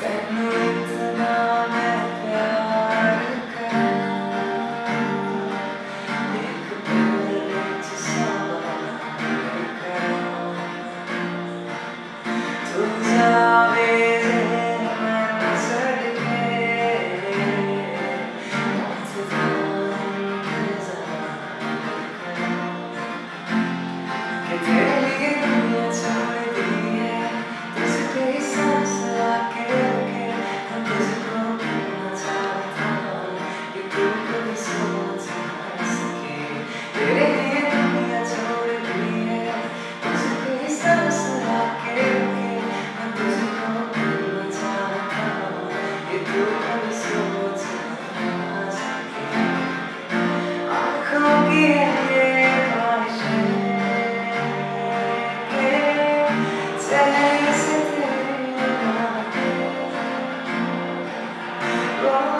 certo. Lord.